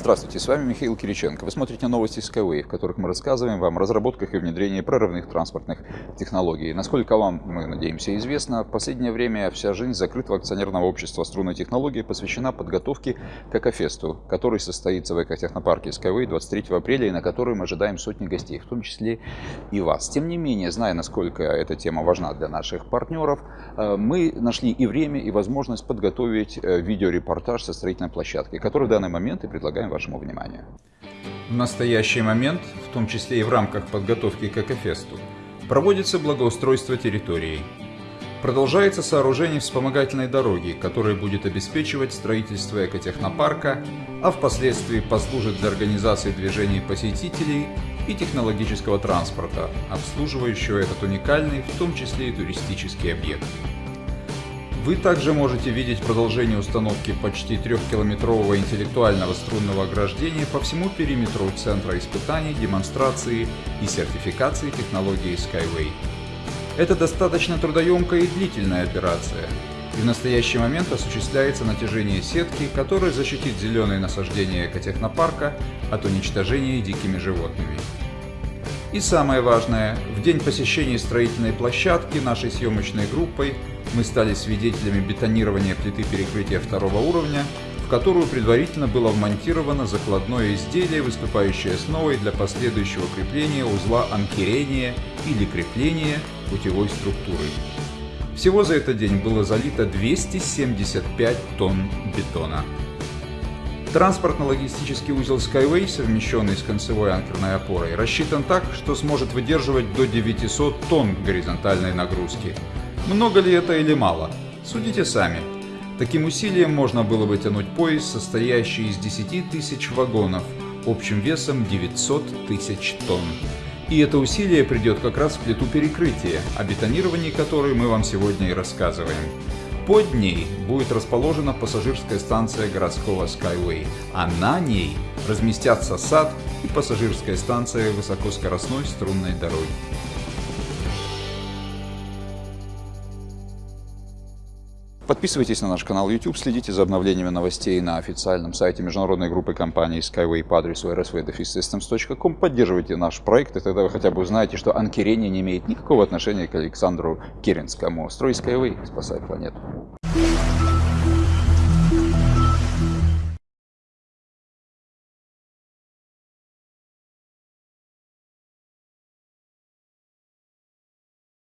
Здравствуйте, с вами Михаил Кириченко. Вы смотрите новости Skyway, в которых мы рассказываем вам о разработках и внедрении прорывных транспортных технологий. Насколько вам, мы надеемся, известно, в последнее время вся жизнь закрытого акционерного общества струнной технологии посвящена подготовке к Экофесту, который состоится в экотехнопарке Skyway 23 апреля и на который мы ожидаем сотни гостей, в том числе и вас. Тем не менее, зная, насколько эта тема важна для наших партнеров, э, мы нашли и время, и возможность подготовить э, видеорепортаж со строительной площадки, который в данный момент и предлагаем предлагаем вашему вниманию. В настоящий момент, в том числе и в рамках подготовки к Экофесту, проводится благоустройство территории. Продолжается сооружение вспомогательной дороги, которая будет обеспечивать строительство экотехнопарка, а впоследствии послужит для организации движений посетителей и технологического транспорта, обслуживающего этот уникальный, в том числе и туристический объект. Вы также можете видеть продолжение установки почти трехкилометрового интеллектуального струнного ограждения по всему периметру Центра испытаний, демонстрации и сертификации технологии Skyway. Это достаточно трудоемкая и длительная операция, и в настоящий момент осуществляется натяжение сетки, которая защитит зеленые насаждения экотехнопарка от уничтожения дикими животными. И самое важное, в день посещения строительной площадки нашей съемочной группой мы стали свидетелями бетонирования плиты перекрытия второго уровня, в которую предварительно было вмонтировано закладное изделие, выступающее основой для последующего крепления узла анкерения или крепления путевой структуры. Всего за этот день было залито 275 тонн бетона. Транспортно-логистический узел Skyway, совмещенный с концевой анкерной опорой, рассчитан так, что сможет выдерживать до 900 тонн горизонтальной нагрузки, много ли это или мало? Судите сами. Таким усилием можно было бы тянуть поезд, состоящий из 10 тысяч вагонов, общим весом 900 тысяч тонн. И это усилие придет как раз в плиту перекрытия, о бетонировании которой мы вам сегодня и рассказываем. Под ней будет расположена пассажирская станция городского Skyway, а на ней разместятся сад и пассажирская станция высокоскоростной струнной дороги. Подписывайтесь на наш канал YouTube, следите за обновлениями новостей на официальном сайте международной группы компании Skyway по адресу rsvdefissystems.com. Поддерживайте наш проект, и тогда вы хотя бы узнаете, что анкерение не имеет никакого отношения к Александру Керенскому. Строй Skyway, спасай планету.